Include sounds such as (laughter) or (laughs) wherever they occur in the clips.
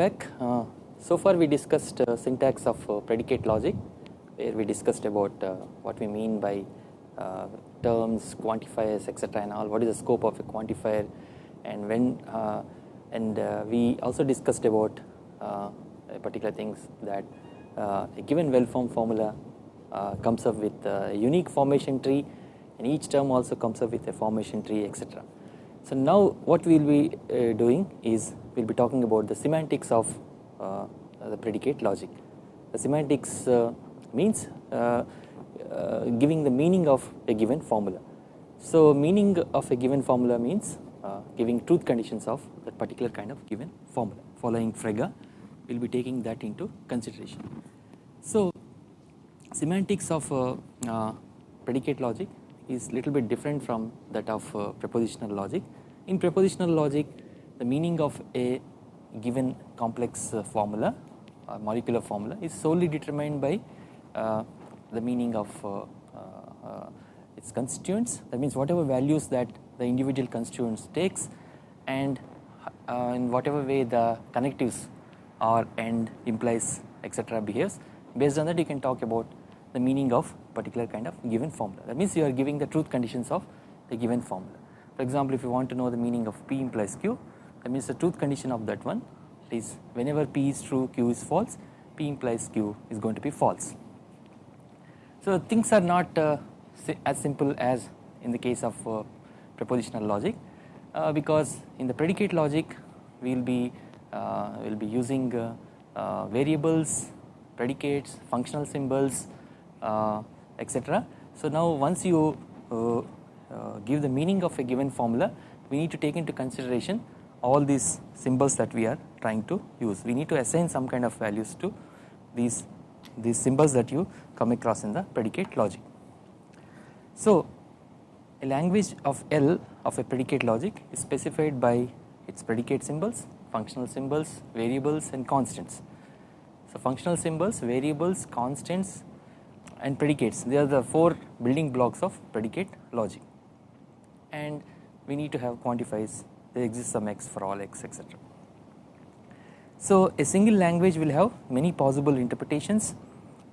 back. Uh, so far we discussed uh, syntax of uh, predicate logic where we discussed about uh, what we mean by uh, terms, quantifiers etc and all what is the scope of a quantifier and when uh, and we also discussed about particular things that a given well formed formula comes up with a unique formation tree and each term also comes up with a formation tree etc. So now what we will be doing is we will be talking about the semantics of uh, the predicate logic. The semantics uh, means uh, giving the meaning of a given formula. So meaning of a given formula means giving truth conditions of that particular kind of given formula. Following Frege we will be taking that into consideration. So semantics of predicate logic is little bit different from that of propositional logic. In propositional logic the meaning of a given complex uh, formula or molecular formula is solely determined by uh, the meaning of uh, its constituents. That means whatever values that the individual constituents takes and in whatever way the connectives or and implies etc behaves. Based on that you can talk about the meaning of particular kind of given formula. That means you are giving the truth conditions of the given formula. For example if you want to know the meaning of p implies q that means the truth condition of that one is whenever P is true Q is false P implies Q is going to be false. So things are not uh, as simple as in the case of uh, propositional logic uh, because in the predicate logic we will be uh, will be using uh, uh, variables predicates functional symbols etc. So now once you give the meaning of a given formula we need to take into consideration all these symbols that we are trying to use. We need to assign some kind of values to these, these symbols that you come across in the predicate logic. So a language of L of a predicate logic is specified by its predicate symbols, functional symbols, variables and constants. So functional symbols, variables, constants and predicates they are the four building blocks of predicate logic and we need to have quantifiers there exists some x for all x etc. So a single language will have many possible interpretations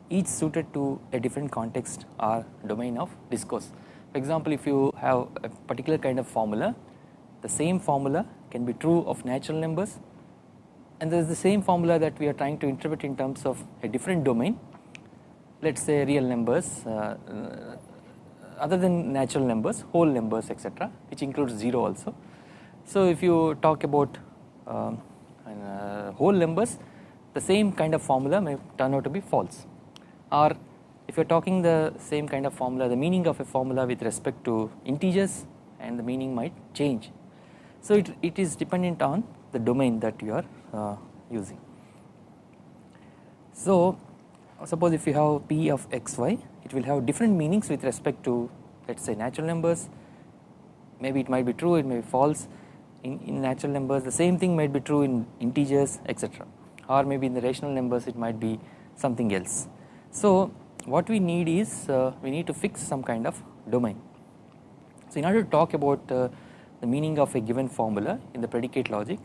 each suited to a different context or domain of discourse. For example if you have a particular kind of formula the same formula can be true of natural numbers and there is the same formula that we are trying to interpret in terms of a different domain let us say real numbers uh, uh, other than natural numbers whole numbers etc which includes 0 also so if you talk about um, uh, whole numbers the same kind of formula may turn out to be false or if you are talking the same kind of formula the meaning of a formula with respect to integers and the meaning might change. So it, it is dependent on the domain that you are uh, using. So suppose if you have p of xy it will have different meanings with respect to let us say natural numbers maybe it might be true it may be false in, in natural numbers the same thing might be true in integers etc or maybe in the rational numbers it might be something else. So what we need is uh, we need to fix some kind of domain. So in order to talk about uh, the meaning of a given formula in the predicate logic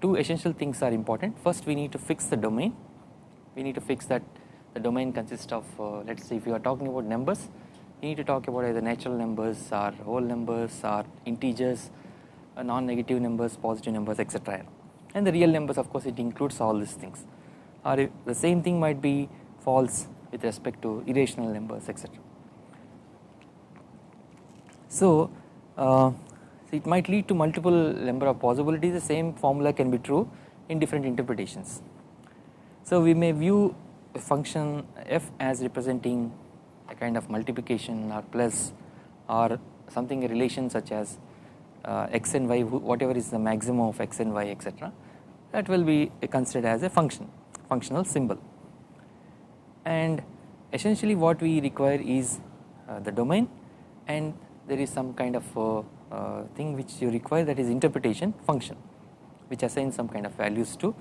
two essential things are important first we need to fix the domain we need to fix that the domain consists of uh, let us say if you are talking about numbers you need to talk about either natural numbers or whole numbers or integers uh, non-negative numbers, positive numbers etc. And the real numbers of course it includes all these things or the same thing might be false with respect to irrational numbers etc. So, uh, it might lead to multiple number of possibilities the same formula can be true in different interpretations. So we may view a function f as representing a kind of multiplication or plus or something a relation such as uh, x and y whatever is the maximum of x and y etc that will be considered as a function functional symbol and essentially what we require is uh, the domain and there is some kind of uh, uh, thing which you require that is interpretation function which assigns some kind of values to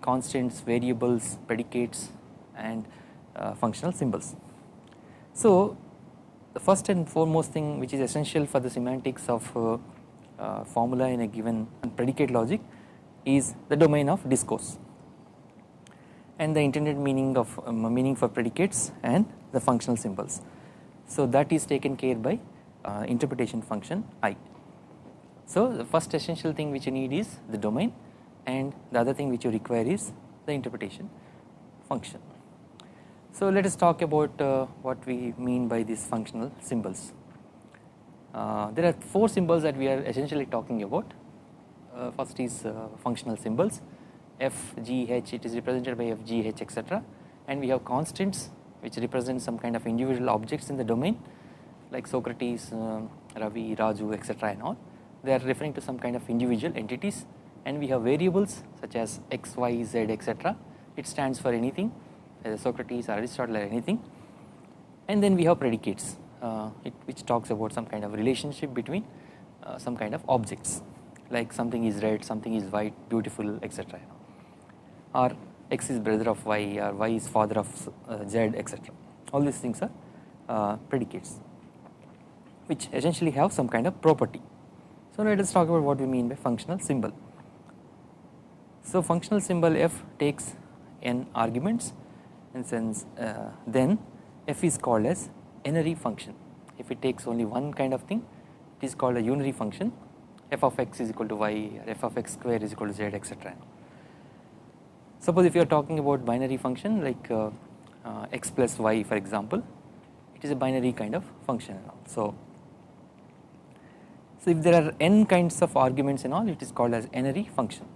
constants variables predicates and uh, functional symbols. So the first and foremost thing which is essential for the semantics of uh, formula in a given predicate logic is the domain of discourse and the intended meaning of um, meaning for predicates and the functional symbols. So that is taken care by uh, interpretation function I. So the first essential thing which you need is the domain and the other thing which you require is the interpretation function. So let us talk about uh, what we mean by these functional symbols. Uh, there are four symbols that we are essentially talking about. Uh, first is uh, functional symbols. F, g, h it is represented by f, g, h etc. and we have constants which represent some kind of individual objects in the domain like Socrates, uh, Ravi, Raju etc and all. They are referring to some kind of individual entities. And we have variables such as x, y, z etc it stands for anything either Socrates or Aristotle or anything. And then we have predicates it, which talks about some kind of relationship between uh, some kind of objects like something is red, something is white, beautiful etc or x is brother of y or y is father of uh, z etc all these things are uh, predicates which essentially have some kind of property. So let us talk about what we mean by functional symbol. So functional symbol f takes n arguments and since uh, then f is called as n-ary function. If it takes only one kind of thing it is called a unary function. F of x is equal to y or f of x square is equal to z etc. Suppose if you are talking about binary function like uh, uh, x plus y for example it is a binary kind of function and so so if there are n kinds of arguments and all it is called as n-ary function.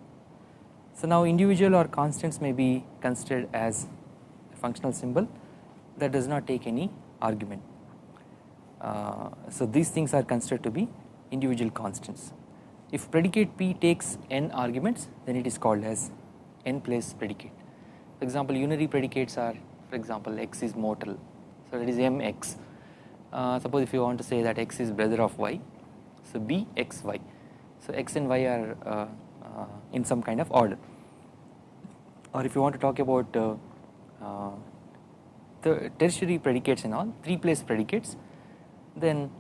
So now individual or constants may be considered as a functional symbol that does not take any argument uh, so these things are considered to be individual constants if predicate p takes n arguments then it is called as n place predicate. For example, unary predicates are for example x is mortal, so that is mx. Uh, suppose if you want to say that x is brother of y, so b x y. So x and y are uh, uh, in some kind of order. Or if you want to talk about uh, uh, the tertiary predicates and all, three place predicates, then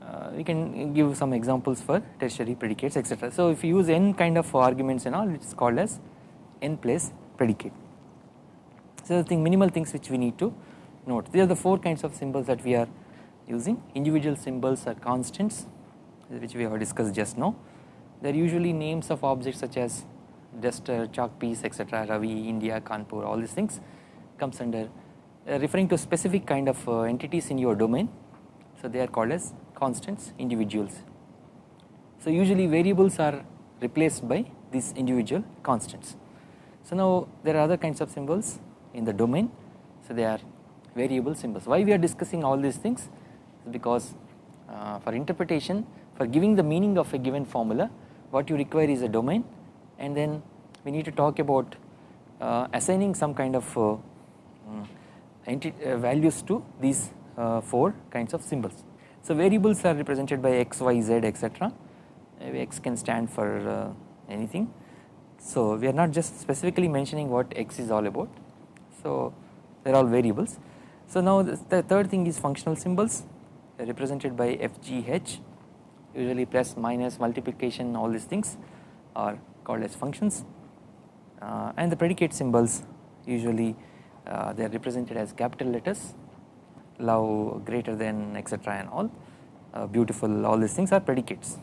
uh, we can give some examples for tertiary predicates etc. So if you use n kind of arguments and all, it is called as n place predicate. So the thing minimal things which we need to note. These are the four kinds of symbols that we are using. Individual symbols are constants which we have discussed just now. They are usually names of objects such as duster, chalk piece etc. Ravi, India, Kanpur all these things comes under referring to specific kind of uh, entities in your domain. So they are called as constants individuals. So usually variables are replaced by these individual constants. So now there are other kinds of symbols in the domain so they are variable symbols. Why we are discussing all these things because uh, for interpretation for giving the meaning of a given formula what you require is a domain and then we need to talk about uh, assigning some kind of uh, mm, uh values to these uh, four kinds of symbols. So variables are represented by x, y, z etc. x can stand for uh, anything so we are not just specifically mentioning what x is all about. So they are all variables. So now the third thing is functional symbols represented by FGH usually plus minus multiplication all these things are called as functions uh, and the predicate symbols usually uh, they are represented as capital letters love greater than etc and all. Uh, beautiful all these things are predicates.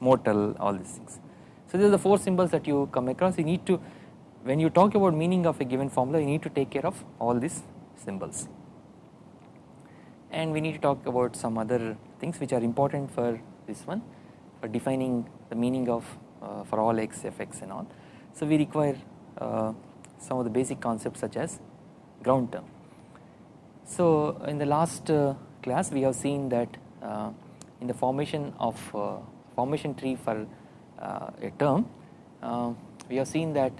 Mortal all these things. So these are the four symbols that you come across. You need to when you talk about meaning of a given formula you need to take care of all these symbols. And we need to talk about some other things which are important for this one for defining the meaning of uh, for all x fx and all. So we require uh, some of the basic concepts such as ground term. So in the last uh, class we have seen that uh, in the formation of uh, formation tree for uh, a term uh, we have seen that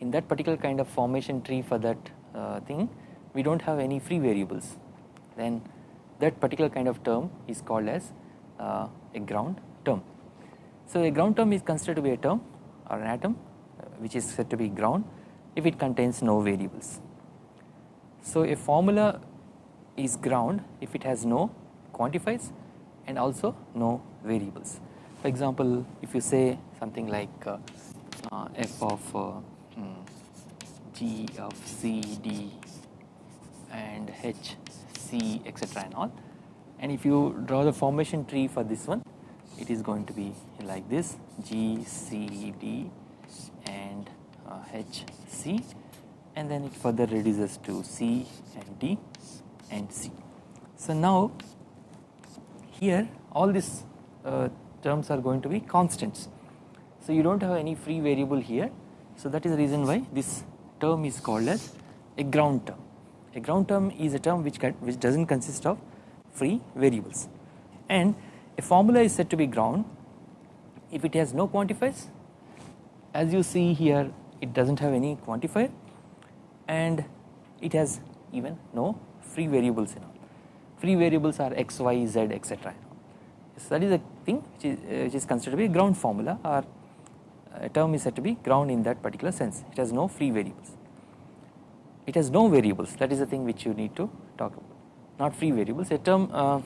in that particular kind of formation tree for that uh, thing we do not have any free variables then that particular kind of term is called as a ground term. So a ground term is considered to be a term or an atom which is said to be ground if it contains no variables. So a formula is ground if it has no quantifiers and also no variables. For example, if you say something like uh, uh, f of uh, hmm, g of c d and h c etc and all and if you draw the formation tree for this one it is going to be like this G C D and uh, H C and then it further reduces to C and D and C. So now here all these uh, terms are going to be constants. So you do not have any free variable here. So that is the reason why this term is called as a ground term. A ground term is a term which, which does not consist of free variables and a formula is said to be ground if it has no quantifiers as you see here it does not have any quantifier and it has even no free variables in all free variables are x y z etc so that is a thing which is, uh, which is considered to be a ground formula or a term is said to be ground in that particular sense. It has no free variables. It has no variables. That is the thing which you need to talk about. Not free variables. A term uh,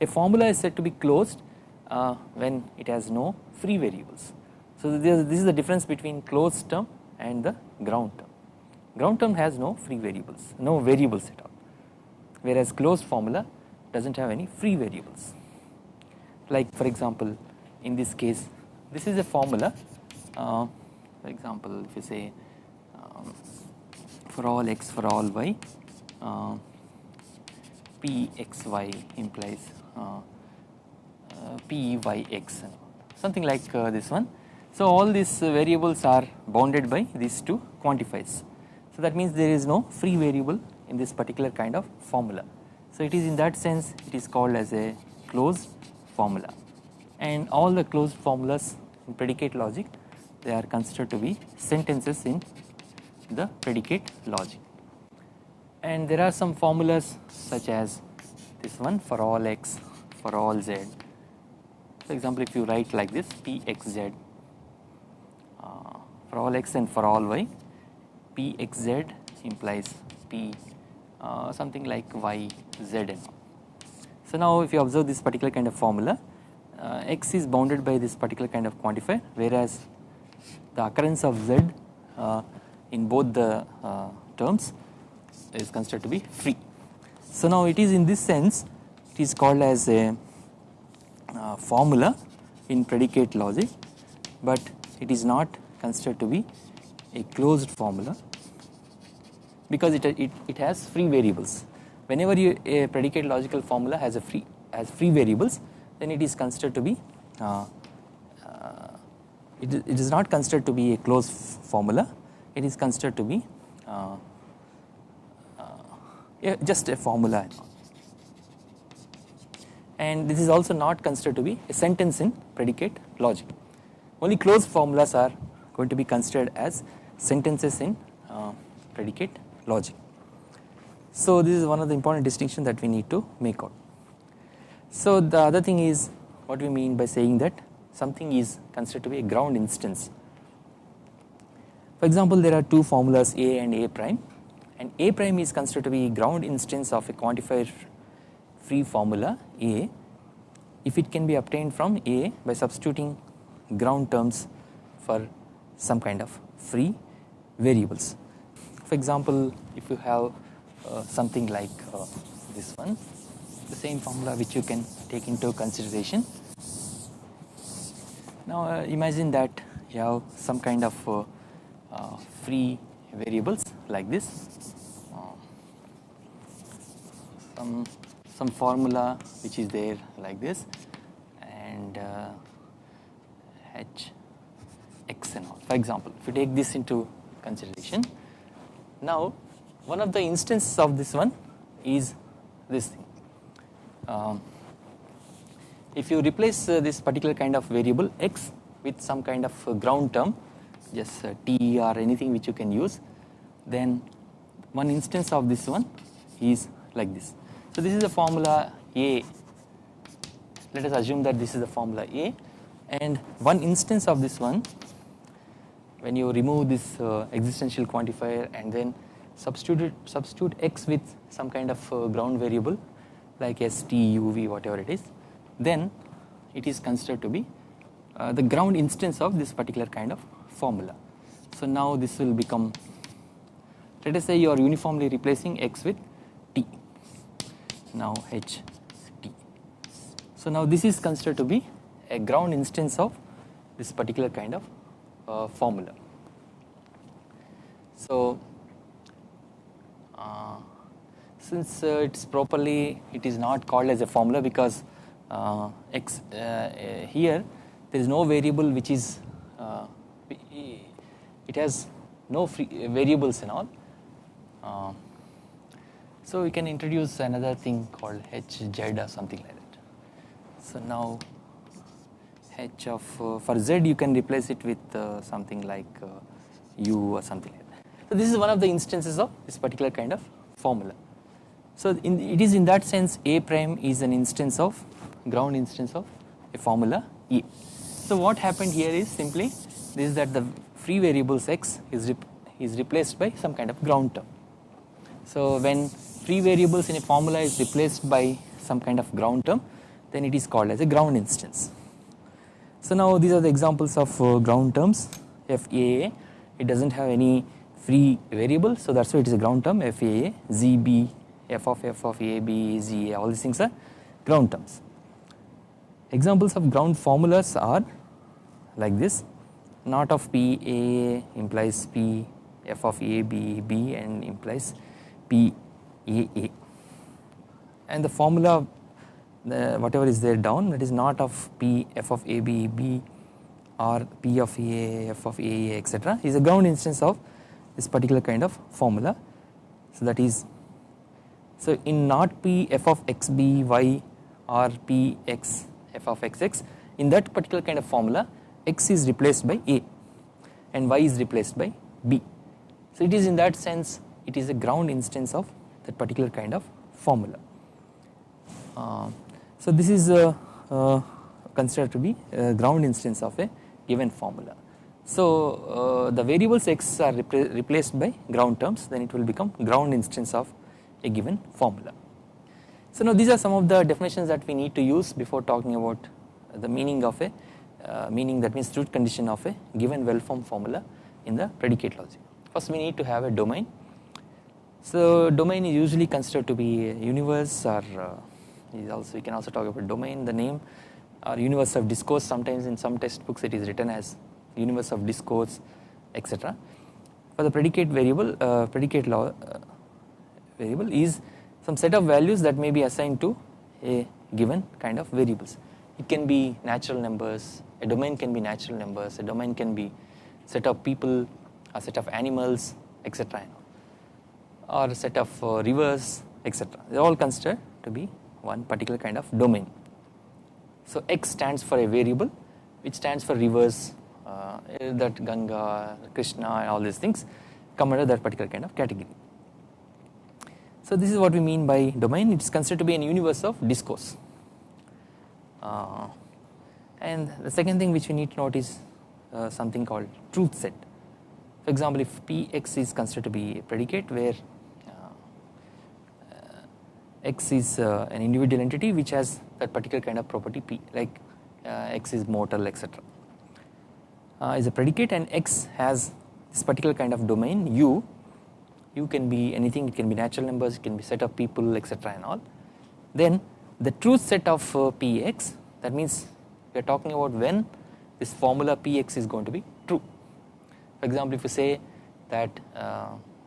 a formula is said to be closed uh, when it has no free variables. So this is the difference between closed term and the ground term. Ground term has no free variables, no variables at all, whereas closed formula does not have any free variables. Like for example, in this case, this is a formula. Uh, for example, if you say um, for all x for all y, uh, pxy implies uh, uh, pyx something like uh, this one. So all these variables are bounded by these two quantifiers. So that means there is no free variable in this particular kind of formula. So it is in that sense it is called as a closed formula. And all the closed formulas in predicate logic they are considered to be sentences in the predicate logic. And there are some formulas such as this one for all x for all z. For example if you write like this pxz uh, for all x and for all y pxz implies p uh, something like y z and all. So now if you observe this particular kind of formula uh, x is bounded by this particular kind of quantifier whereas the occurrence of z uh, in both the uh, terms is considered to be free. So now it is in this sense it is called as a uh, formula in predicate logic but it is not considered to be a closed formula because it, it, it has free variables. Whenever you, a predicate logical formula has a free has free variables then it is considered to be uh, uh, it, it is not considered to be a closed formula it is considered to be uh, yeah, just a formula and this is also not considered to be a sentence in predicate logic. Only closed formulas are going to be considered as sentences in uh, predicate logic. So this is one of the important distinctions that we need to make out. So the other thing is what we mean by saying that something is considered to be a ground instance. For example, there are two formulas A and A prime and A prime is considered to be ground instance of a quantifier free formula A if it can be obtained from A by substituting ground terms for some kind of free variables. For example, if you have uh, something like uh, this one, the same formula which you can take into consideration. Now uh, imagine that you have some kind of uh, uh, free variables like this some some formula which is there like this and uh, h x and all for example if you take this into consideration now one of the instances of this one is this thing. Um, if you replace uh, this particular kind of variable x with some kind of uh, ground term just uh, t or anything which you can use then one instance of this one is like this. So this is the formula A. Let us assume that this is the formula A. And one instance of this one when you remove this uh, existential quantifier and then substitute substitute x with some kind of uh, ground variable like s, t, u, v, whatever it is then it is considered to be uh, the ground instance of this particular kind of formula. So now this will become let us say you are uniformly replacing x with t now h t. So now this is considered to be a ground instance of this particular kind of uh, formula. So uh, since uh, it's properly it is not called as a formula because uh, x uh, here there is no variable which is uh, it has no free variables and all uh, so we can introduce another thing called hz or something like that so now h of uh, for z you can replace it with uh, something like uh, u or something like that so this is one of the instances of this particular kind of formula so in, it is in that sense a prime is an instance of ground instance of a formula E. So what happened here is simply this is that the free variables x is, rep is replaced by some kind of ground term. So when free variables in a formula is replaced by some kind of ground term then it is called as a ground instance. So now these are the examples of uh, ground terms FAA it does not have any free variable so that is why it is a ground term FAA, ZB, F of F of A, B, Z all these things are ground terms. Examples of ground formulas are like this. Not of P A implies P F of A B B and implies P A A. And the formula the whatever is there down that is not of P F of A B B or P of A F of A etc is a ground instance of this particular kind of formula so that is so in not P F of X B Y or P X f of xx in that particular kind of formula x is replaced by a and y is replaced by b. So it is in that sense it is a ground instance of that particular kind of formula. Uh, so this is considered to be ground instance of a given formula. So uh, the variables x are repla replaced by ground terms then it will become ground instance of a given formula. So now these are some of the definitions that we need to use before talking about the meaning of a uh, meaning that means truth condition of a given well formed formula in the predicate logic. First we need to have a domain. So domain is usually considered to be a universe or uh, is also we can also talk about domain the name or universe of discourse sometimes in some textbooks it is written as universe of discourse etc. For the predicate variable uh, predicate law uh, variable is some set of values that may be assigned to a given kind of variables. It can be natural numbers, a domain can be natural numbers, a domain can be set of people, a set of animals etc or a set of uh, rivers etc. They are all considered to be one particular kind of domain. So X stands for a variable which stands for rivers uh, that Ganga, Krishna and all these things come under that particular kind of category. So this is what we mean by domain it is considered to be an universe of discourse uh, and the second thing which we need to note is uh, something called truth set. For example if Px is considered to be a predicate where x is uh, an individual entity which has that particular kind of property P like uh, x is mortal etc uh, is a predicate and x has this particular kind of domain u. U can be anything it can be natural numbers it can be set of people etc and all. Then the truth set of uh, px that means we are talking about when this formula px is going to be true. For example if you say that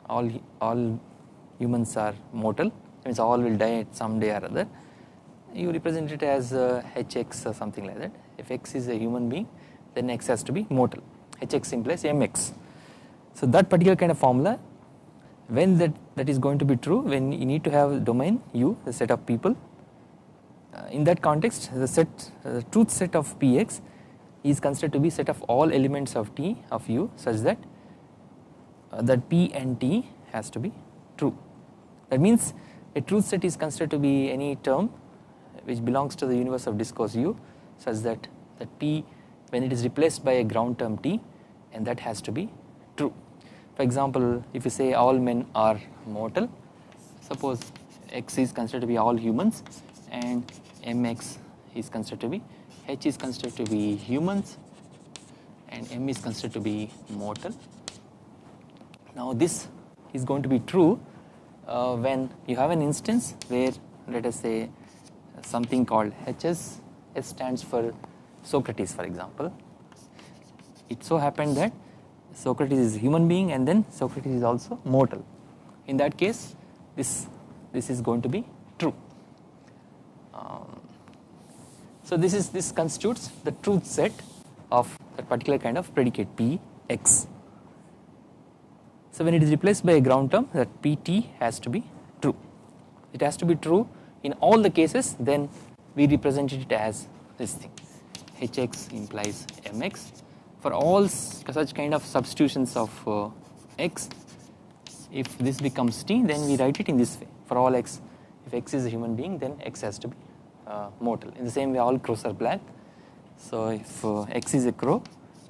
all all humans are mortal means all will die some day or other. You represent it as uh, hx or something like that. If x is a human being then x has to be mortal. Hx implies mx so that particular kind of formula when that that is going to be true when you need to have domain u the set of people uh, in that context the set uh, the truth set of px is considered to be set of all elements of t of u such that uh, that p and t has to be true. That means a truth set is considered to be any term which belongs to the universe of discourse u such that that p when it is replaced by a ground term t and that has to be true for example, if you say all men are mortal, suppose x is considered to be all humans and mx is considered to be H is considered to be humans and M is considered to be mortal. Now this is going to be true uh, when you have an instance where let us say something called HS, S stands for Socrates for example. It so happened that Socrates is a human being and then Socrates is also mortal. In that case this, this is going to be true. Um, so this is this constitutes the truth set of that particular kind of predicate P x. So when it is replaced by a ground term that Pt has to be true. It has to be true in all the cases then we represent it as this thing. Hx implies Mx for all such kind of substitutions of uh, x if this becomes t then we write it in this way. For all x if x is a human being then x has to be uh, mortal. In the same way all crows are black. So if uh, x is a crow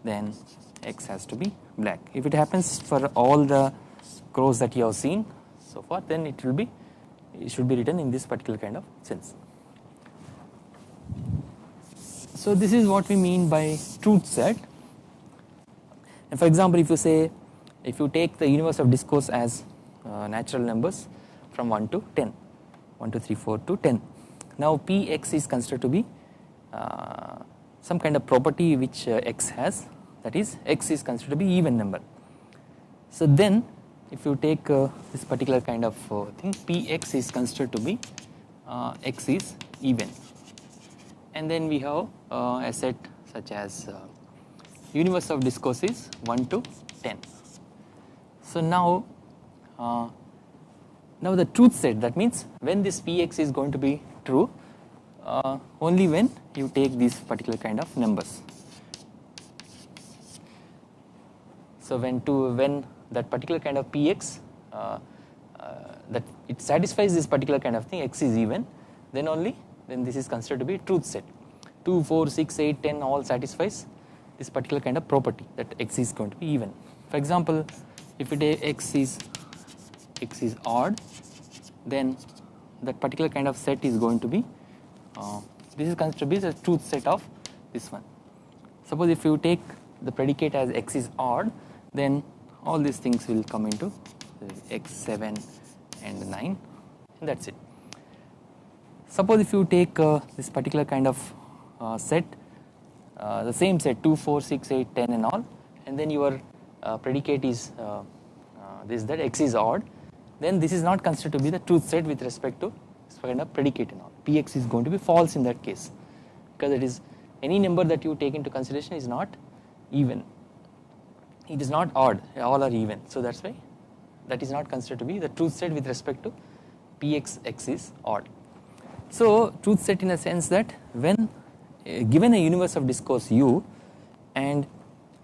then x has to be black. If it happens for all the crows that you have seen so far then it will be it should be written in this particular kind of sense. So this is what we mean by truth set and for example if you say if you take the universe of discourse as uh, natural numbers from 1 to 10 1 2 3 4 to 10 now px is considered to be uh, some kind of property which uh, x has that is x is considered to be even number. So then if you take uh, this particular kind of uh, thing px is considered to be uh, x is even and then we have uh, a set such as uh, universe of discourse is 1 to 10. So now uh, now the truth set that means when this px is going to be true only when you take these particular kind of numbers. So when to when that particular kind of px uh, uh, that it satisfies this particular kind of thing x is even then only then this is considered to be truth set. 2 4 6 8 10 all satisfies this particular kind of property that x is going to be even. For example if it x is x is odd then that particular kind of set is going to be uh, this is considered to be the truth set of this one. Suppose if you take the predicate as x is odd then all these things will come into x7 and 9 and that is it. Suppose if you take uh, this particular kind of uh, set uh, the same set 2, 4, 6, 8, 10 and all and then your uh, predicate is uh, uh, this that x is odd then this is not considered to be the truth set with respect to this kind of predicate and all. Px is going to be false in that case because it is any number that you take into consideration is not even it is not odd all are even so that is why that is not considered to be the truth set with respect to px x is odd. So truth set in a sense that when uh, given a universe of discourse u and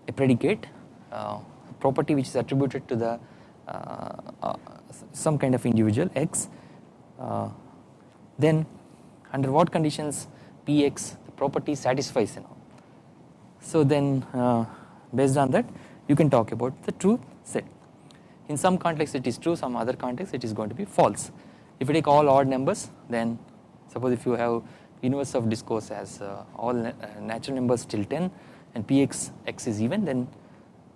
a predicate uh, property which is attributed to the uh, uh some kind of individual x uh, then under what conditions px the property satisfies and all. So then uh, based on that you can talk about the truth set. In some context it is true, some other context it is going to be false. If you take all odd numbers then suppose if you have universe of discourse as uh, all na uh, natural numbers till 10 and px x is even then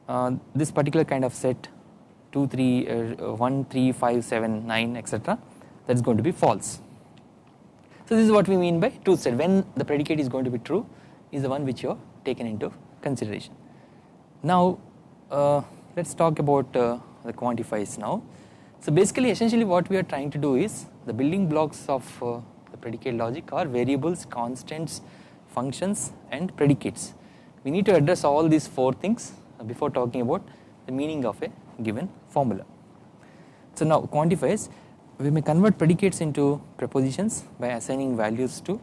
uh, this particular kind of set 2, 3, uh, 1, 3, 5, 7, 9 etc that is going to be false. So this is what we mean by truth set when the predicate is going to be true is the one which you have taken into consideration. Now uh, let us talk about uh, the quantifiers now. So basically essentially what we are trying to do is the building blocks of uh, the predicate logic are variables, constants, functions and predicates. We need to address all these four things before talking about the meaning of a given formula. So now quantifiers we may convert predicates into prepositions by assigning values to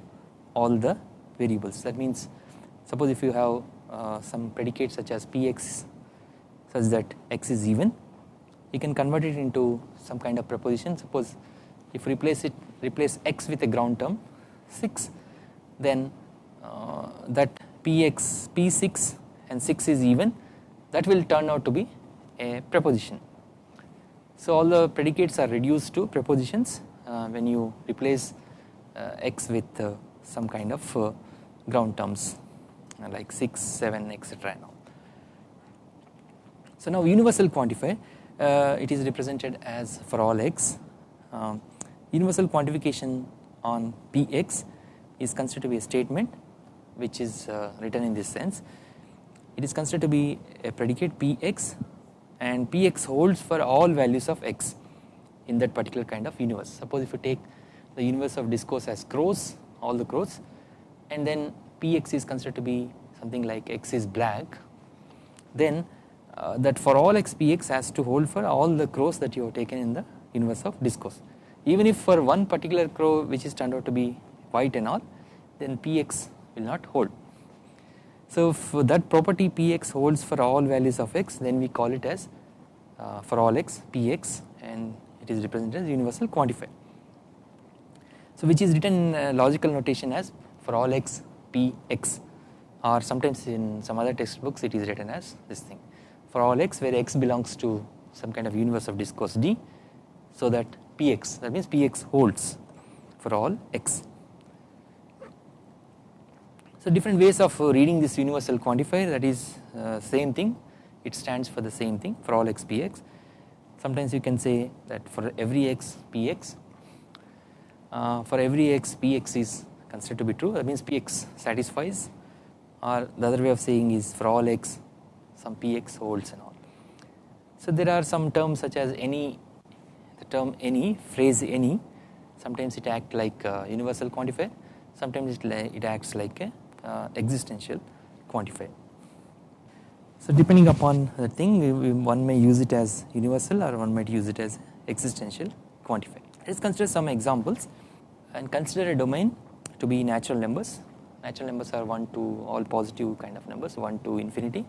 all the variables that means suppose if you have uh, some predicates such as px such that x is even you can convert it into some kind of proposition suppose if replace it replace x with a ground term 6 then uh, that px p6 and 6 is even that will turn out to be a preposition. So all the predicates are reduced to prepositions uh, when you replace uh, x with uh, some kind of uh, ground terms uh, like 6, 7 etc. So now universal quantifier uh, it is represented as for all x. Um, universal quantification on px is considered to be a statement which is uh, written in this sense. It is considered to be a predicate px and px holds for all values of x in that particular kind of universe. Suppose if you take the universe of discourse as crows all the crows and then px is considered to be something like x is black then uh, that for all x px has to hold for all the crows that you have taken in the universe of discourse. Even if for one particular crow which is turned out to be white and all then px will not hold. So if that property px holds for all values of x then we call it as uh, for all x px and it is represented as universal quantifier. So which is written in uh, logical notation as for all x px or sometimes in some other textbooks it is written as this thing for all x where x belongs to some kind of universe of discourse D so that px that means px holds for all x. So different ways of reading this universal quantifier that is uh, same thing it stands for the same thing for all x px sometimes you can say that for every x px uh, for every x px is considered to be true that means px satisfies or the other way of saying is for all x some px holds and all. So there are some terms such as any the term any phrase any sometimes it acts like universal quantifier sometimes it, it acts like a uh, existential quantifier. So depending upon the thing one may use it as universal or one might use it as existential quantifier. Let us consider some examples and consider a domain to be natural numbers. Natural numbers are 1 to all positive kind of numbers 1 to infinity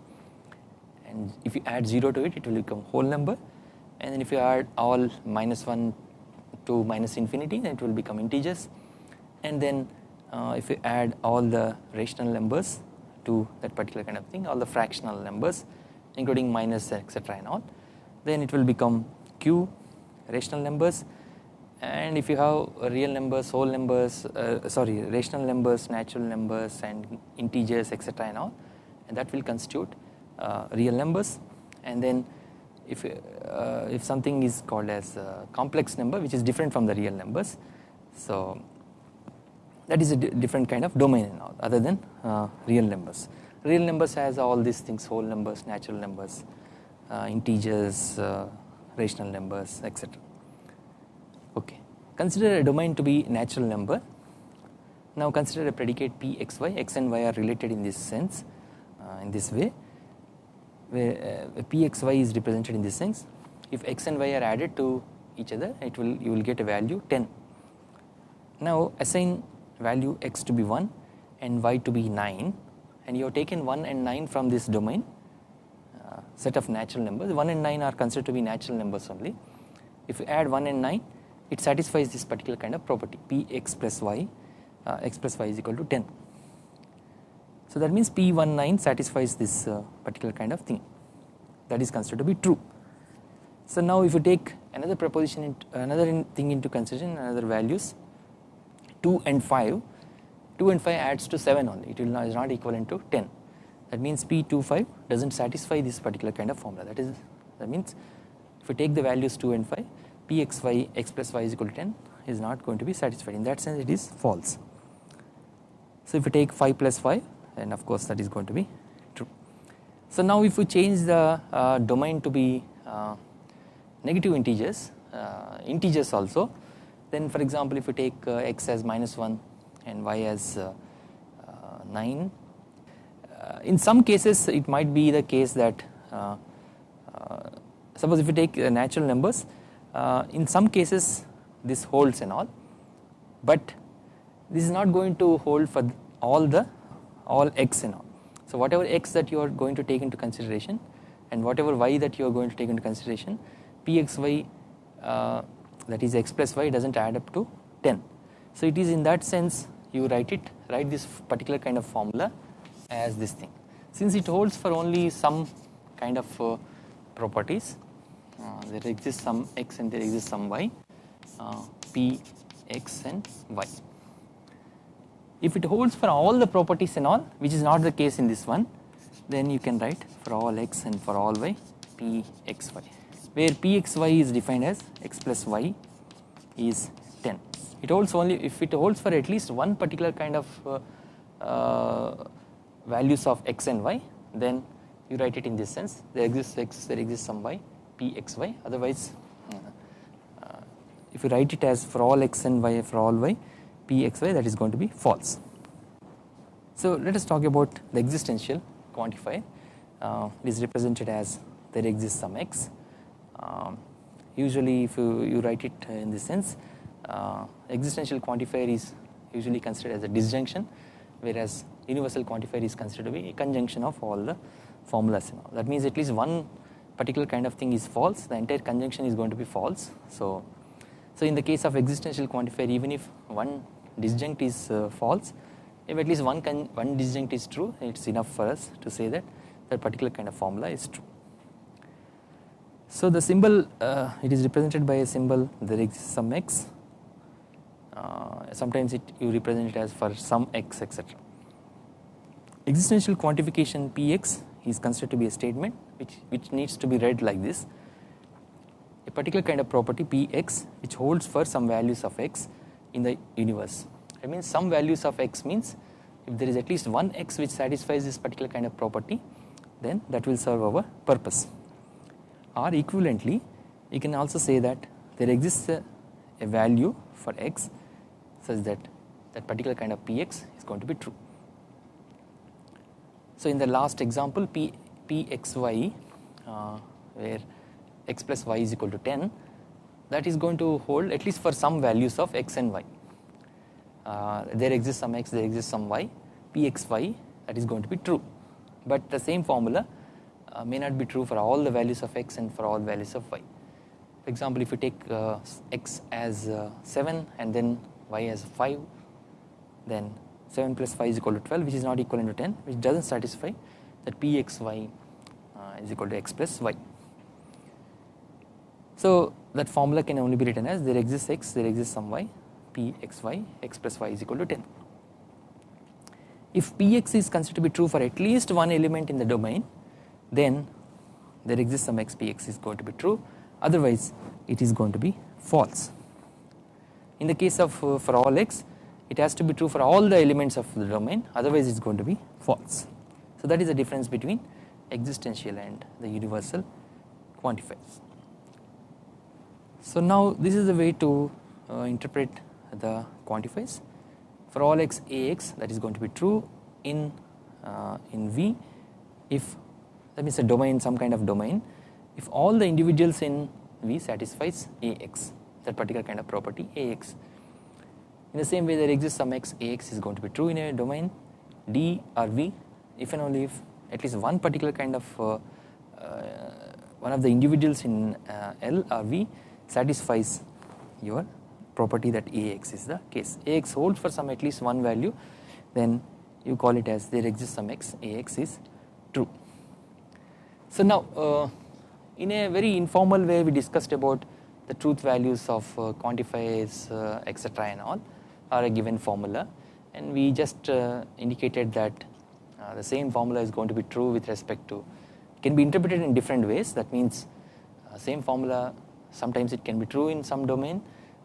and if you add 0 to it it will become whole number. And then if you add all minus 1 to minus infinity then it will become integers. And then uh, if you add all the rational numbers to that particular kind of thing all the fractional numbers including minus etc and all then it will become q rational numbers. And if you have real numbers whole numbers uh, sorry rational numbers natural numbers and integers etc and all and that will constitute real numbers. And then if uh, if something is called as complex number which is different from the real numbers so that is a different kind of domain other than uh, real numbers. Real numbers has all these things whole numbers natural numbers uh, integers uh, rational numbers etc okay. Consider a domain to be natural number. Now consider a predicate p x y x and y are related in this sense uh, in this way where uh, pxy is represented in this sense if x and y are added to each other it will you will get a value 10 now assign value x to be 1 and y to be 9 and you have taken 1 and 9 from this domain uh, set of natural numbers. 1 and 9 are considered to be natural numbers only. If you add 1 and 9 it satisfies this particular kind of property p x plus y uh, x plus y is equal to 10 so that means P19 satisfies this uh, particular kind of thing. That is considered to be true. So now if you take another proposition into, another in thing into consideration another values 2 and 5 2 and 5 adds to 7 only. It will not, is not equivalent to 10 that means P25 does not satisfy this particular kind of formula. That is that means if you take the values 2 and 5 Pxy x plus y is equal to 10 is not going to be satisfied. In that sense it is false. So if you take 5 plus 5 and of course that is going to be true. So now if we change the uh, domain to be uh, negative integers, uh, integers also then for example if you take uh, x as minus 1 and y as uh, 9 in some cases it might be the case that suppose if you take natural numbers in some cases this holds and all but this is not going to hold for all the all x and all. So whatever x that you are going to take into consideration and whatever y that you are going to take into consideration pxy uh, that is x plus y does not add up to 10. So it is in that sense you write it write this particular kind of formula as this thing since it holds for only some kind of uh, properties uh, there exists some x and there exists some y uh, p x and y if it holds for all the properties and all which is not the case in this one then you can write for all x and for all y p x y where p x y is defined as x plus y is 10 it holds only if it holds for at least one particular kind of uh, uh, values of x and y then you write it in this sense. There exists x there exists some y p x y. Otherwise uh, if you write it as for all x and y for all y p x y that is going to be false. So let us talk about the existential quantifier. Uh, it is represented as there exists some x. Um, usually if you, you write it in this sense uh, existential quantifier is usually considered as a disjunction whereas universal quantifier is considered to be a conjunction of all the formulas and all. That means at least one particular kind of thing is false the entire conjunction is going to be false. So so in the case of existential quantifier even if one disjunct is uh, false. If at least one one disjunct is true it's enough for us to say that that particular kind of formula is true. So the symbol uh, it is represented by a symbol there exists some x. Uh, sometimes it you represent it as for some x etc existential quantification px is considered to be a statement which, which needs to be read like this. A particular kind of property px which holds for some values of x in the universe. I mean some values of x means if there is at least one x which satisfies this particular kind of property then that will serve our purpose. Or equivalently you can also say that there exists a, a value for x such that that particular kind of px is going to be true. So in the last example P, Pxy uh, where x plus y is equal to 10 that is going to hold at least for some values of x and y. Uh, there exists some x, there exists some y, Pxy that is going to be true. But the same formula uh, may not be true for all the values of x and for all values of y. For example, if you take uh, x as uh, 7 and then y as 5 then 7 plus 5 is equal to 12 which is not equal to 10 which does not satisfy that pxy uh, is equal to x plus y. So that formula can only be written as there exists x there exists some y pxy x plus y is equal to 10. If px is considered to be true for at least one element in the domain then there exists some x px is going to be true otherwise it is going to be false. In the case of uh, for all x it has to be true for all the elements of the domain otherwise it is going to be false. So that is the difference between existential and the universal quantifiers. So now this is the way to uh, interpret the quantifiers. For all x ax that is going to be true in uh, in V. If that means a domain some kind of domain. If all the individuals in V satisfies ax that particular kind of property ax. In the same way there exists some x ax is going to be true in a domain D or V. If and only if at least one particular kind of uh, uh, one of the individuals in uh, L or V satisfies your property that ax is the case. Ax holds for some at least one value then you call it as there exists some x ax is true. So now uh, in a very informal way we discussed about the truth values of uh, quantifiers uh, etc and all or a given formula. And we just uh, indicated that uh, the same formula is going to be true with respect to can be interpreted in different ways. That means uh, same formula sometimes it can be true in some domain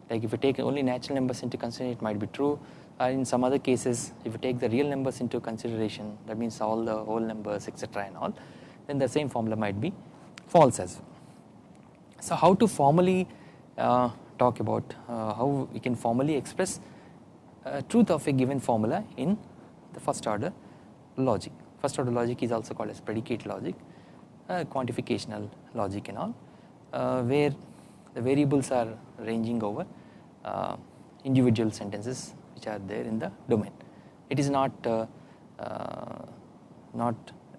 like if you take only natural numbers into consideration it might be true or in some other cases if you take the real numbers into consideration that means all the whole numbers etc and all then the same formula might be false as well. So how to formally uh, talk about uh, how we can formally express uh, truth of a given formula in the first order logic. First order logic is also called as predicate logic, uh, quantificational logic and all uh, where the variables are ranging over uh, individual sentences which are there in the domain. It is not uh, uh, not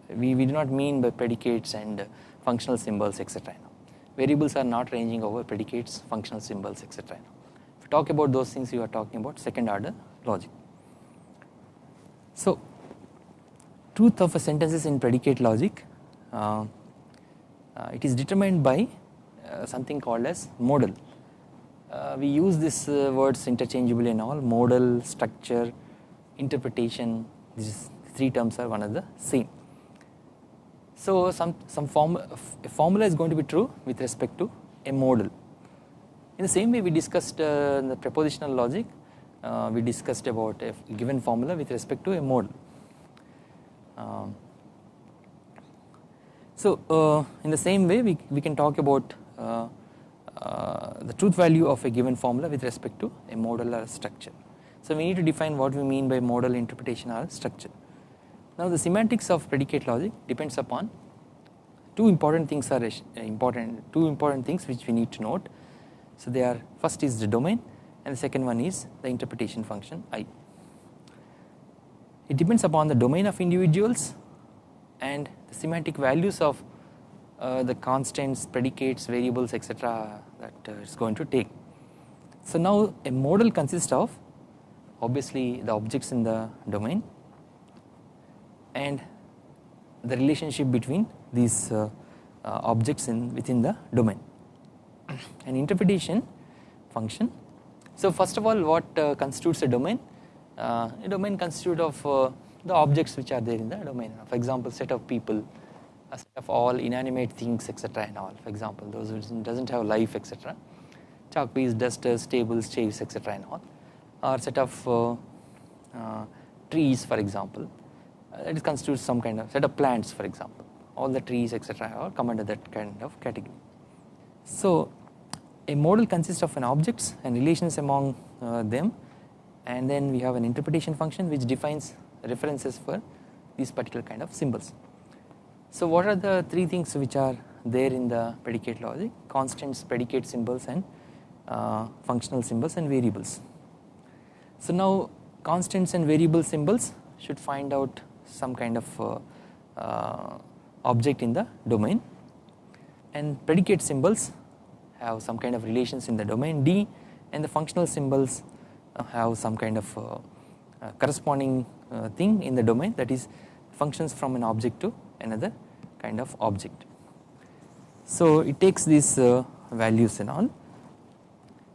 we, we do not mean by predicates and functional symbols etc. Variables are not ranging over predicates, functional symbols etc talk about those things you are talking about second order logic. So truth of a sentences in predicate logic uh, uh, it is determined by something called as model. Uh, we use these uh, words interchangeably and all model structure interpretation these three terms are one of the same. So some, some form, a formula is going to be true with respect to a model. In the same way we discussed uh, the propositional logic uh, we discussed about a given formula with respect to a model. Um, so uh, in the same way we, we can talk about uh, uh, Uh, uh, the truth value of a given formula with respect to a model or a structure. So we need to define what we mean by model interpretation or structure. Now the semantics of predicate logic depends upon two important things are uh, important two important things which we need to note. So they are first is the domain and the second one is the interpretation function i. It depends upon the domain of individuals and the semantic values of uh, the constants, predicates, variables etc that uh, it's going to take. So now a model consists of obviously the objects in the domain and the relationship between these uh, uh, objects in within the domain. An interpretation function so first of all what uh, constitutes a domain? A domain constitutes of the objects which are there in the domain for example set of people a set of all inanimate things etc and all. For example those which does not have life etc chalk pieces, dusters, tables, chairs etc and all. Or set of uh, uh, trees for example. Uh, that constitutes some kind of set of plants for example. All the trees etc all come under that kind of category. So a model consists of an objects and relations among uh, them. And then we have an interpretation function which defines references for these particular kind of symbols. So what are the three things which are there in the predicate logic constants predicate symbols and uh, functional symbols and variables. So now constants and variable symbols should find out some kind of uh, uh, object in the domain and predicate symbols have some kind of relations in the domain D and the functional symbols uh, have some kind of uh, uh, corresponding thing in the domain that is functions from an object to another kind of object. So it takes these values and all.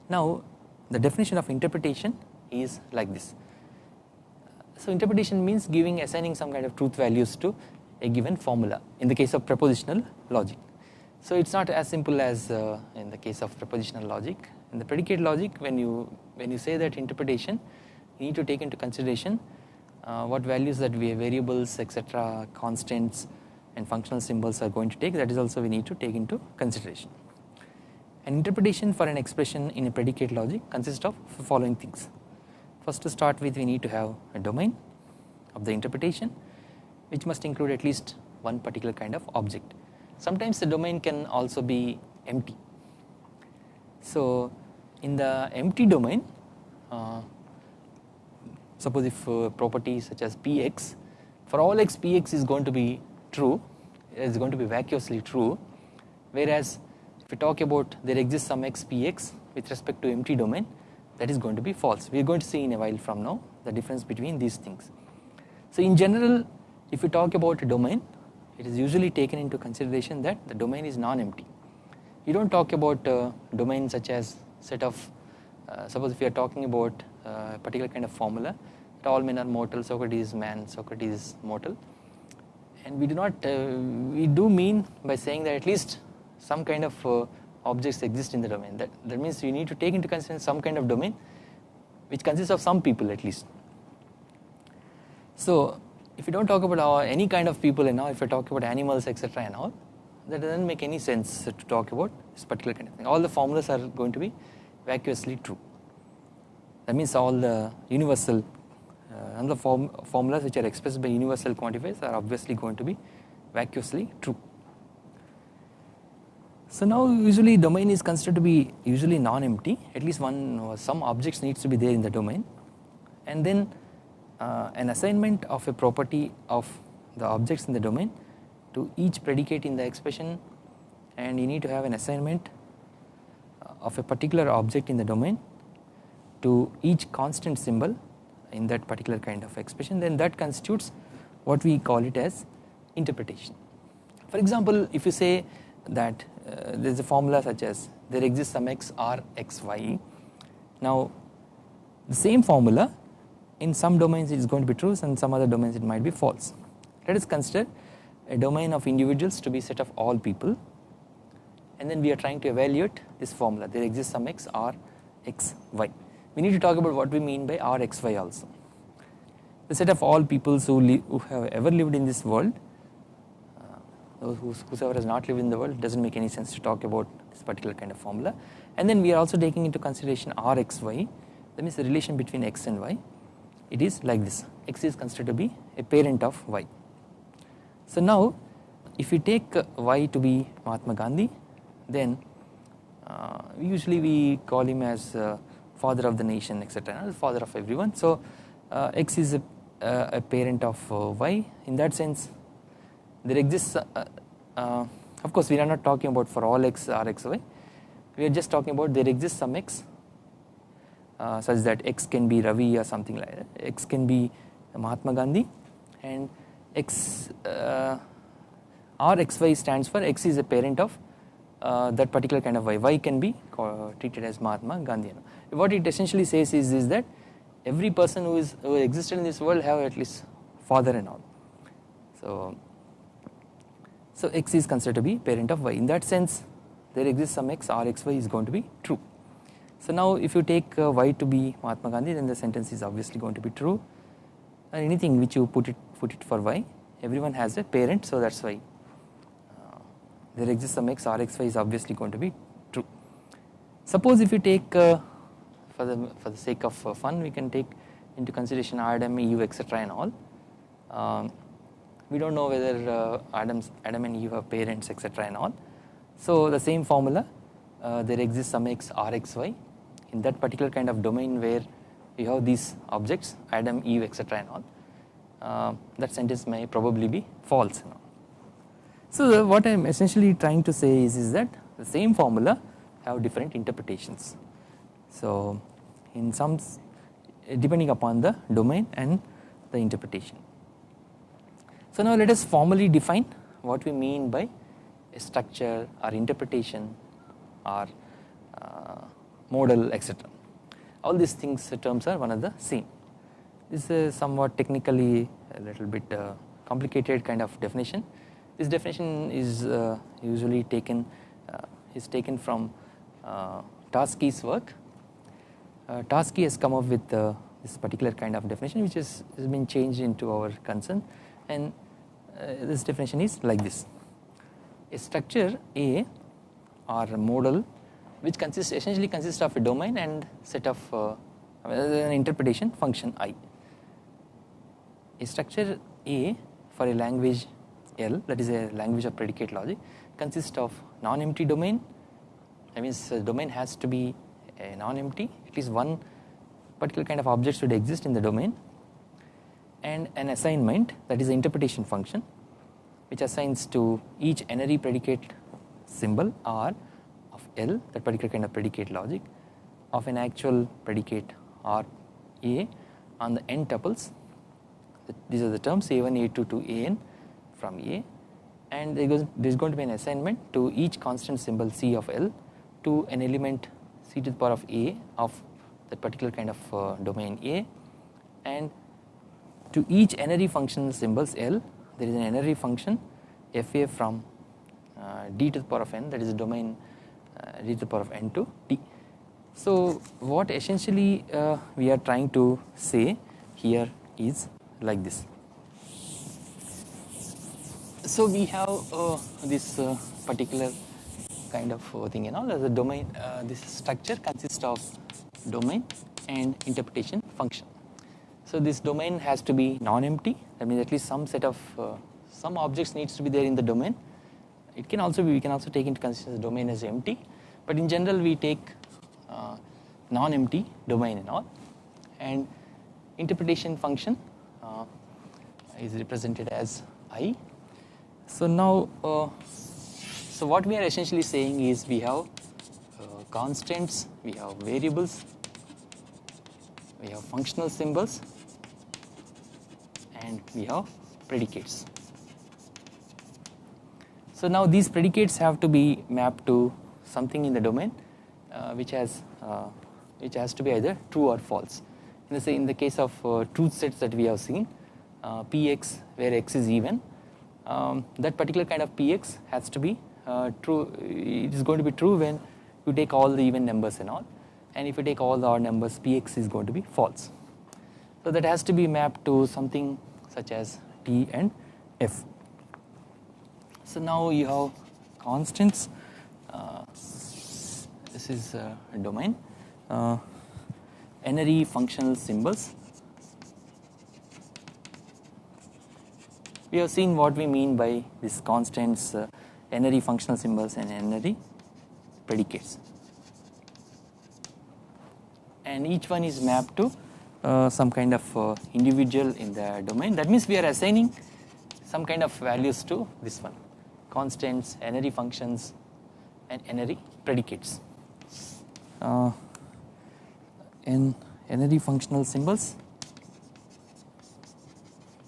Now the definition of interpretation is like this. So interpretation means giving assigning some kind of truth values to a given formula in the case of propositional logic. So it is not as simple as uh, in the case of propositional logic. In the predicate logic when you when you say that interpretation you need to take into consideration uh, what values that we have, variables etc constants and functional symbols are going to take that is also we need to take into consideration. An interpretation for an expression in a predicate logic consists of following things. First to start with we need to have a domain of the interpretation which must include at least one particular kind of object sometimes the domain can also be empty. So in the empty domain uh, suppose if uh, property such as px for all x px is going to be true is going to be vacuously true whereas if we talk about there exists some x px with respect to empty domain that is going to be false we are going to see in a while from now the difference between these things. So in general if we talk about a domain it is usually taken into consideration that the domain is non-empty. You do not talk about uh, domain such as set of uh, suppose if you are talking about a particular kind of formula. That all men are mortal, Socrates is man, Socrates is mortal. And we do not uh, we do mean by saying that at least some kind of uh, objects exist in the domain. That, that means you need to take into consideration some kind of domain which consists of some people at least. So if you do not talk about our, any kind of people and all if you talk about animals etc and all that does not make any sense to talk about this particular kind of thing. All the formulas are going to be vacuously true that means all the universal uh, all the form, formulas which are expressed by universal quantifiers are obviously going to be vacuously true. So now usually domain is considered to be usually non-empty. At least one some objects needs to be there in the domain. And then uh, an assignment of a property of the objects in the domain to each predicate in the expression. And you need to have an assignment uh, of a particular object in the domain to each constant symbol in that particular kind of expression then that constitutes what we call it as interpretation. For example if you say that uh, there is a formula such as there exists some x r x y now the same formula in some domains it is going to be true and some other domains it might be false. Let us consider a domain of individuals to be set of all people and then we are trying to evaluate this formula there exists some x r x y. We need to talk about what we mean by r x y also. The set of all peoples who, who have ever lived in this world uh, whosoever has not lived in the world does not make any sense to talk about this particular kind of formula and then we are also taking into consideration r x y that means the relation between x and y it is like this x is considered to be a parent of y. So now if we take y to be Mahatma Gandhi then uh, usually we call him as uh, father of the nation etc father of everyone. So uh, x is a, a, parent of uh, y. In that sense there exists uh, uh, of course we are not talking about for all x r x y. We are just talking about there exists some x uh, such that x can be Ravi or something like that. X can be Mahatma Gandhi. And x uh, r x y stands for x is a parent of uh, that particular kind of y. Y can be treated as Mahatma Gandhi what it essentially says is, is that every person who is who existed in this world have at least father and all. So so x is considered to be parent of y. In that sense there exists some x r x y is going to be true. So now if you take uh, y to be Mahatma Gandhi then the sentence is obviously going to be true. And anything which you put it put it for y everyone has a parent so that is why uh, there exists some x r x y is obviously going to be true. Suppose if you take uh, for the for the sake of uh, fun we can take into consideration Adam, Eve etc and all um, we do not know whether uh, Adam's, Adam and Eve have parents etc and all. So the same formula uh, there exists some x r x y in that particular kind of domain where you have these objects Adam, Eve etc and all uh, that sentence may probably be false. So what I am essentially trying to say is, is that the same formula have different interpretations. So in some depending upon the domain and the interpretation. So now let us formally define what we mean by structure or interpretation or uh, model etc. All these things terms are one of the same. This is somewhat technically a little bit uh, complicated kind of definition. This definition is uh, usually taken uh, is taken from uh, Tarski's work. Uh, has come up with uh, this particular kind of definition which has, has been changed into our concern and this definition is like this. A structure A or a model which consists essentially consists of a domain and set of uh, an interpretation function i. A structure A for a language L that is a language of predicate logic consists of non-empty domain that means domain has to be non-empty at least one particular kind of object should exist in the domain and an assignment that is the interpretation function which assigns to each n-ary predicate symbol R of L that particular kind of predicate logic of an actual predicate R A on the n tuples. These are the terms A1 A2 to AN from A. And there is going to be an assignment to each constant symbol C of L to an element C to the power of A of that particular kind of uh, domain A and to each n-ary function symbols L there is an n-ary function fa from uh, d to the power of n that is domain uh, d to the power of n to d. So what essentially uh, we are trying to say here is like this. So we have uh, this uh, particular kind of uh, thing and all a domain this structure consists of domain and interpretation function. So this domain has to be non-empty that means at least some set of uh, some objects needs to be there in the domain. It can also be we can also take into consideration the domain as empty but in general we take uh, non-empty domain and all and interpretation function uh, is represented as i. So now uh, so what we are essentially saying is we have uh, constants, we have variables, we have functional symbols and we have predicates. So now these predicates have to be mapped to something in the domain uh, which has uh, which has to be either true or false. in the, in the case of uh, truth sets that we have seen uh, px where x is even um, that particular kind of px has to be uh, true it is going to be true when you take all the even numbers and all and if you take all the odd numbers px is going to be false. So that has to be mapped to something such as t and f. So now you have constants uh, this is a domain uh, n-ary functional symbols we have seen what we mean by these constants uh, n-ary functional symbols and n-ary predicates. And each one is mapped to uh, some kind of uh, individual in the domain. That means we are assigning some kind of values to this one. Constants n-ary functions and n-ary predicates. Uh, in n-ary functional symbols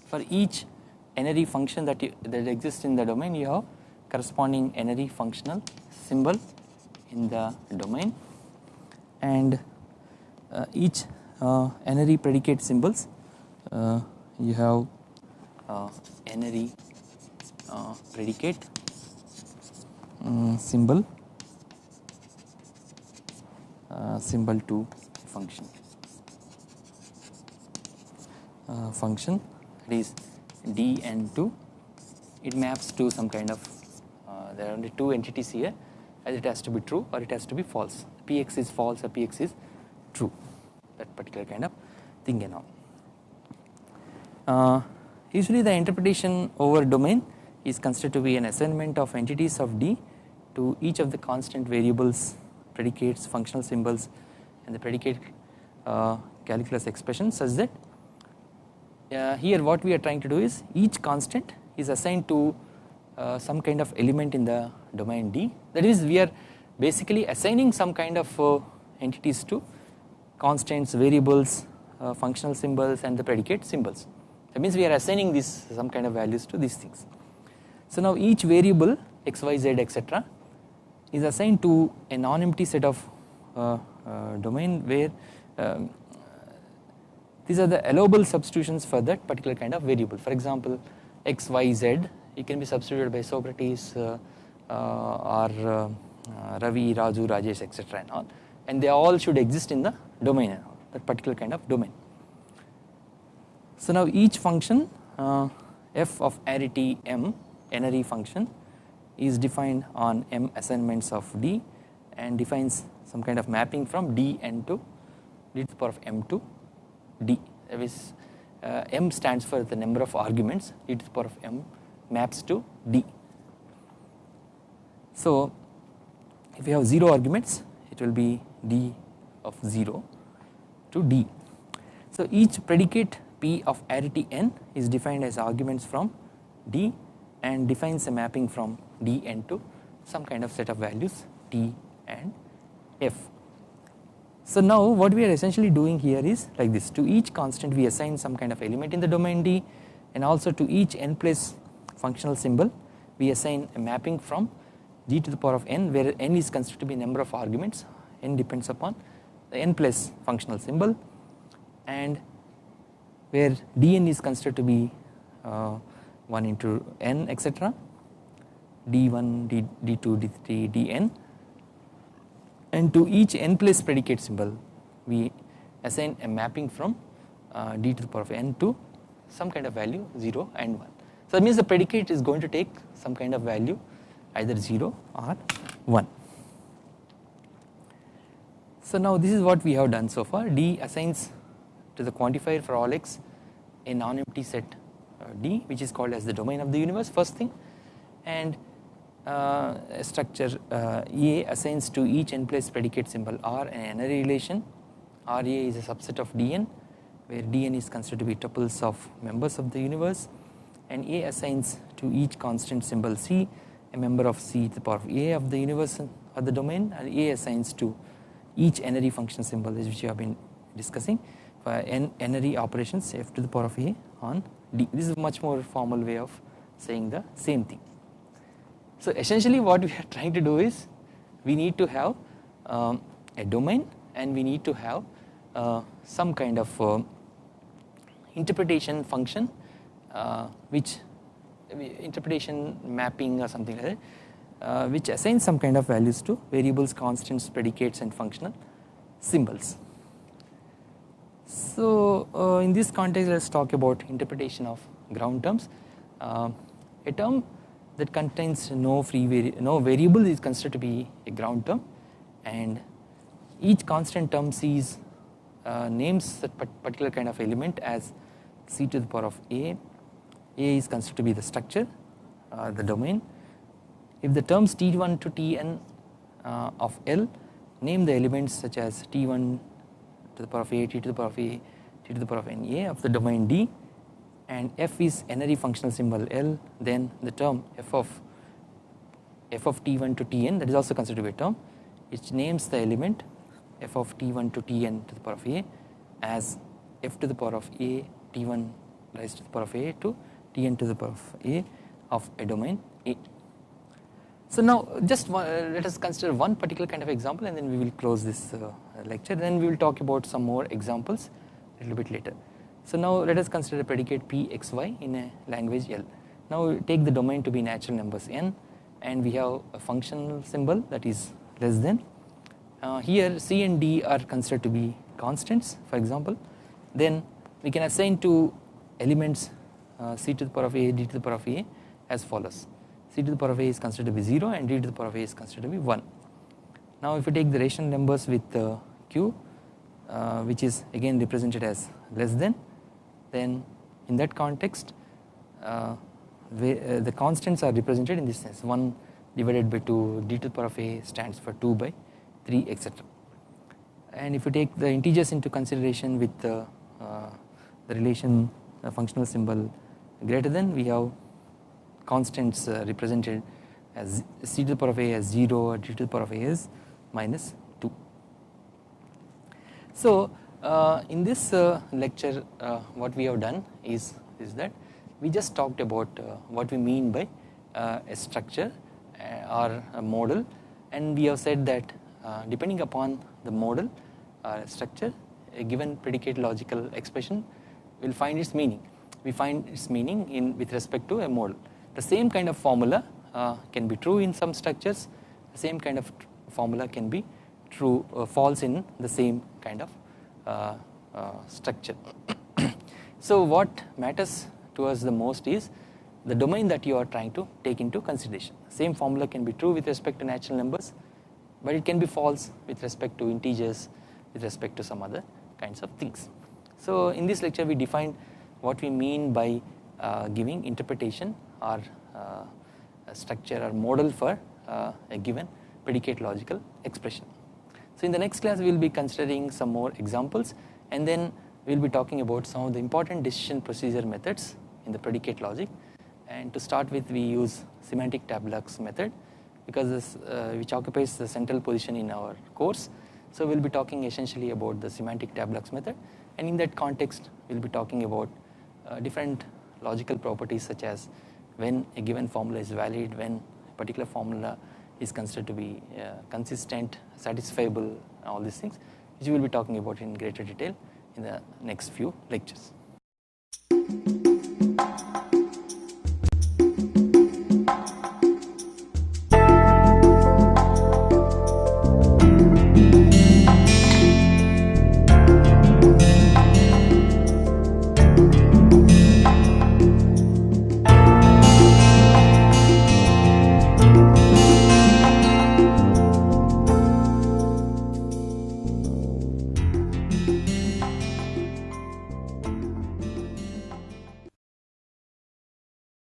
for each n-ary function that you, that exists in the domain you have corresponding n-ary functional symbol in the domain. And uh, each uh, n-ary predicate symbols uh, you have uh, n-ary uh, predicate um, symbol uh, symbol to function. Uh, function that is d and 2 it maps to some kind of there are only two entities here as it has to be true or it has to be false px is false or px is true that particular kind of thing and all. Uh, usually the interpretation over domain is considered to be an assignment of entities of D to each of the constant variables predicates functional symbols and the predicate uh, calculus expression such that uh, here what we are trying to do is each constant is assigned to uh, some kind of element in the domain D. That is we are basically assigning some kind of uh, entities to constants variables uh, functional symbols and the predicate symbols. That means we are assigning this some kind of values to these things. So now each variable x y z etc is assigned to a non-empty set of uh, uh, domain where um, these are the allowable substitutions for that particular kind of variable. For example x y z it can be substituted by Socrates uh, uh or uh, Ravi, Raju, Rajesh etc and all and they all should exist in the domain and all that particular kind of domain. So now each function f of arity m n-ary function is defined on m assignments of d and defines some kind of mapping from d n to d to the power of m to d that is uh, m stands for the number of arguments d to the power of m maps to d. So if you have 0 arguments it will be d of 0 to d. So each predicate p of arity n is defined as arguments from d and defines a mapping from d n to some kind of set of values t and f. So now what we are essentially doing here is like this to each constant we assign some kind of element in the domain D and also to each n place functional symbol we assign a mapping from d to the power of n where n is considered to be number of arguments. N depends upon the n plus functional symbol and where dn is considered to be uh, 1 into n etc d1 d, d2 d3 dn. And to each n place predicate symbol we assign a mapping from uh, d to the power of n to some kind of value 0 and 1. So that means the predicate is going to take some kind of value either 0 or 1. So now this is what we have done so far. D assigns to the quantifier for all x a non-empty set D which is called as the domain of the universe first thing. And uh, structure uh, assigns to each n place predicate symbol R an n-ary relation. RA is a subset of Dn where Dn is considered to be tuples of members of the universe and A assigns to each constant symbol C a member of C to the power of A of the universe or the domain and A assigns to each n-ary function symbol which we have been discussing for n n-ary operations f to the power of A on D. This is a much more formal way of saying the same thing. So essentially what we are (laughs) trying to do is we need to have um, a domain and we need to have uh, some kind of uh, interpretation function uh, which interpretation mapping or something like that uh, which assigns some kind of values to variables constants predicates and functional symbols. So uh, in this context let us talk about interpretation of ground terms uh, a term that contains no free vari no variable is considered to be a ground term and each constant term sees uh, names that particular kind of element as c to the power of a a is considered to be the structure uh, the domain. If the terms t1 to tn uh, of L name the elements such as t1 to the power of a t to the power of a t to the power of n a of the domain D and f is n-ary functional symbol L then the term f of f of t1 to tn that is also considered to be a term which names the element f of t1 to tn to the power of a as f to the power of a t1 raised to the power of a to tn to the power of a of a domain A. So now just uh, let us consider one particular kind of example and then we will close this uh, lecture then we will talk about some more examples a little bit later. So now let us consider a predicate p x y in a language L. Now take the domain to be natural numbers n and we have a functional symbol that is less than. Uh, here c and d are considered to be constants for example then we can assign to elements c to the power of a d to the power of a as follows c to the power of a is considered to be 0 and d to the power of a is considered to be 1. Now if you take the rational numbers with uh, q uh, which is again represented as less than then in that context uh, uh the constants are represented in this sense 1 divided by 2 d to the power of a stands for 2 by 3 etc. And if you take the integers into consideration with uh, the relation functional symbol greater than we have constants uh, represented as c to the power of a as 0 or d to the power of a is minus 2. So uh, in this uh, lecture uh, what we have done is, is that we just talked about uh, what we mean by a structure or a model and we have said that depending upon the model structure a given predicate logical expression will find its meaning. We find its meaning in with respect to a model. The same kind of formula uh, can be true in some structures, the same kind of formula can be true uh, false in the same kind of uh, uh structure. (coughs) so what matters to us the most is the domain that you are trying to take into consideration. Same formula can be true with respect to natural numbers, but it can be false with respect to integers, with respect to some other kinds of things. So in this lecture we defined what we mean by uh, giving interpretation or uh, structure or model for uh, a given predicate logical expression. So in the next class we will be considering some more examples and then we will be talking about some of the important decision procedure methods in the predicate logic and to start with we use semantic tableaux method because this uh, which occupies the central position in our course. So we will be talking essentially about the semantic tableaux method and in that context we will be talking about different logical properties such as when a given formula is valid, when a particular formula is considered to be uh, consistent, satisfiable all these things which we will be talking about in greater detail in the next few lectures.